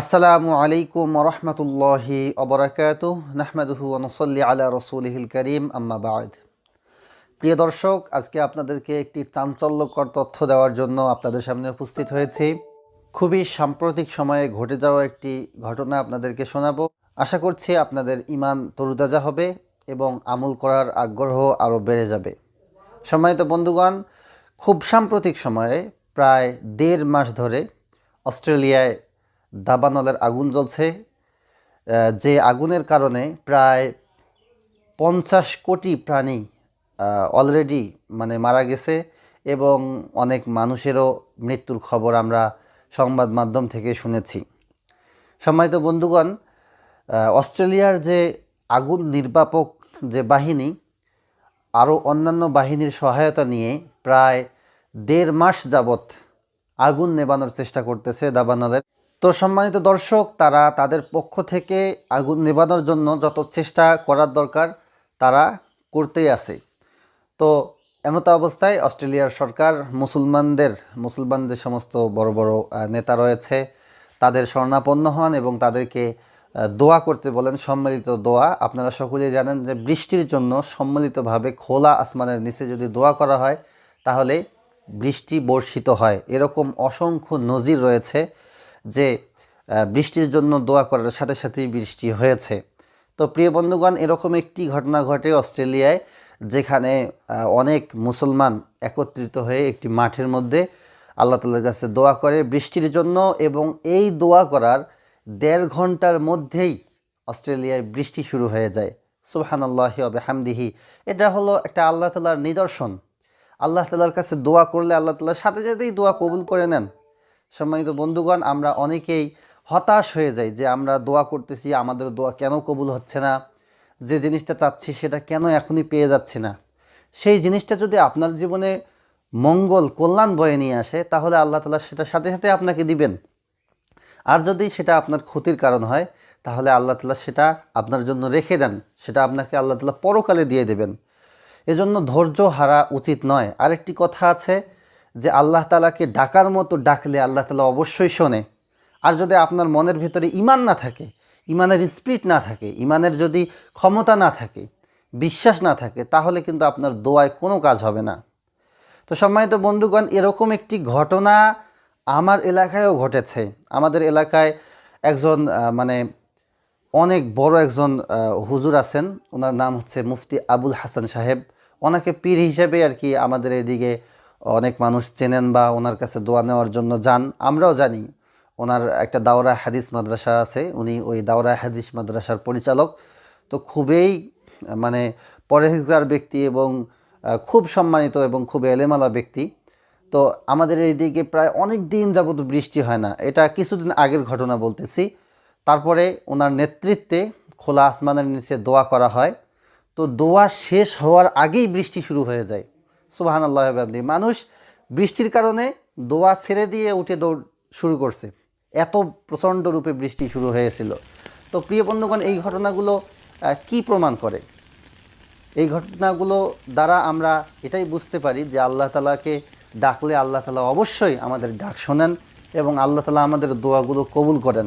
আসসালামু আলাইকুম রহমতুল্লাহি অবরাকাত নাহমাদুহু নসল্লি আলা রসুলহিল করিম, আম্মা বাদ। প্রিয় দর্শক, আজকে আপনাদেরকে একটি চাঞ্চল্যকর তথ্য দেওয়ার জন্য আপনাদের সামনে উপস্থিত হয়েছি। খুবই সাম্প্রতিক সময়ে ঘটে যাওয়া একটি ঘটনা আপনাদেরকে শোনাবো। আশা করছি আপনাদের ইমান তরুতাজা হবে এবং আমল করার আগ্রহ আরও বেড়ে যাবে। সম্মানিত বন্ধুগণ, খুব সাম্প্রতিক সময়ে প্রায় দেড় মাস ধরে অস্ট্রেলিয়ায় দাবানলের আগুন জ্বলছে। যে আগুনের কারণে প্রায় পঞ্চাশ কোটি প্রাণী অলরেডি মানে মারা গেছে এবং অনেক মানুষেরও মৃত্যুর খবর আমরা সংবাদ মাধ্যম থেকে শুনেছি। সম্মানিত বন্ধুগণ অস্ট্রেলিয়ার যে আগুন নির্বাপক যে বাহিনী, আরও অন্যান্য বাহিনীর সহায়তা নিয়ে প্রায় দেড় মাস যাবৎ আগুন নেবানোর চেষ্টা করতেছে দাবানলের। তো সম্মানিত দর্শক, তারা তাদের পক্ষ থেকে আগুন নেবানোর জন্য যত চেষ্টা করার দরকার, তারা করতেই আছে। তো এমতো অবস্থায় অস্ট্রেলিয়ার সরকার, মুসলমানদের, মুসলমান যে সমস্ত বড় বড় নেতা রয়েছে, তাদের শরণাপন্ন হন এবং তাদেরকে দোয়া করতে বলেন। সম্মিলিত দোয়া, আপনারা সকলেই জানেন যে বৃষ্টির জন্য সম্মিলিতভাবে খোলা আসমানের নিচে যদি দোয়া করা হয়, তাহলে বৃষ্টি বর্ষিত হয়। এরকম অসংখ্য নজির রয়েছে। যে বৃষ্টির জন্য দোয়া করার সাথে সাথেই বৃষ্টি হয়েছে। তো প্রিয় বন্ধুগণ, এরকম একটি ঘটনা ঘটে অস্ট্রেলিয়ায়, যেখানে অনেক মুসলমান একত্রিত হয়ে একটি মাঠের মধ্যে আল্লাহ তালার কাছে দোয়া করে বৃষ্টির জন্য এবং এই দোয়া করার দেড় ঘণ্টার মধ্যেই অস্ট্রেলিয়ায় বৃষ্টি শুরু হয়ে যায়। সুবহান আল্লাহি হামদিহি এটা হলো একটা আল্লাহ তালার নিদর্শন। আল্লাহ তালার কাছে দোয়া করলে আল্লাহ তালার সাথে সাথেই দোয়া কবুল করে নেন। সম্মানিত বন্ধুগণ, আমরা অনেকেই হতাশ হয়ে যাই যে আমরা দোয়া করতেছি, আমাদের দোয়া কেন কবুল হচ্ছে না? যে জিনিসটা চাচ্ছি সেটা কেন এখনই পেয়ে যাচ্ছে না? সেই জিনিসটা যদি আপনার জীবনে মঙ্গল, কল্যাণ বয়ে নিয়ে আসে, তাহলে আল্লাহ তালা সেটা সাথে সাথে আপনাকে দিবেন। আর যদি সেটা আপনার ক্ষতির কারণ হয়, তাহলে আল্লাহ তালা সেটা আপনার জন্য রেখে দেন, সেটা আপনাকে আল্লাহ তালা পরকালে দিয়ে দেবেন। এজন্য ধৈর্য হারা উচিত নয়। আরেকটি কথা আছে যে আল্লাহ তালাকে ডাকার মতো ডাকলে আল্লাহ তালা অবশ্যই শোনে। আর যদি আপনার মনের ভিতরে ইমান না থাকে ইমানের স্পিরিট না থাকে ইমানের যদি ক্ষমতা না থাকে, বিশ্বাস না থাকে, তাহলে কিন্তু আপনার দোয়ায় কোনো কাজ হবে না। তো সম্মানিত বন্ধুগণ, এরকম একটি ঘটনা আমার এলাকায়ও ঘটেছে। আমাদের এলাকায় একজন মানে অনেক বড় একজন হুজুর আছেন। ওনার নাম হচ্ছে মুফতি আবুল হাসান সাহেব। ওনাকে পীর হিসেবে আর কি আমাদের এদিকে অনেক মানুষ চেনেন বা ওনার কাছে দোয়া নেওয়ার জন্য যান, আমরাও জানি। ওনার একটা দাওরা হাদিস মাদ্রাসা আছে, উনি ওই দাওরা হাদিস মাদ্রাসার পরিচালক। তো খুবই মানে পরেজগার ব্যক্তি এবং খুব সম্মানিত এবং খুব এলেমালা ব্যক্তি। তো আমাদের এইদিকে প্রায় অনেক দিন যাবত বৃষ্টি হয় না। এটা কিছুদিন আগের ঘটনা বলতেছি। তারপরে ওনার নেতৃত্বে খোলা আসমানের নিচে দোয়া করা হয়। তো দোয়া শেষ হওয়ার আগেই বৃষ্টি শুরু হয়ে যায়। সুবাহান আল্লাহ মানুষ বৃষ্টির কারণে দোয়া ছেড়ে দিয়ে উঠে দৌড় শুরু করছে। এত প্রচণ্ড রূপে বৃষ্টি শুরু হয়েছিল। তো প্রিয় বন্ধুগণ, এই ঘটনাগুলো কি প্রমাণ করে? এই ঘটনাগুলো দ্বারা আমরা এটাই বুঝতে পারি যে আল্লাহ তালাকে ডাকলে আল্লাহ তালা অবশ্যই আমাদের ডাক শোনেন এবং আল্লাহ তালা আমাদের দোয়াগুলো কবুল করেন।